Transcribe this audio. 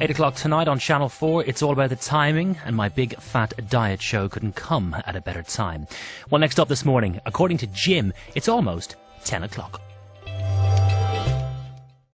8 o'clock tonight on Channel 4. It's all about the timing, and my big fat diet show couldn't come at a better time. Well, next up this morning, according to Jim, it's almost 10 o'clock.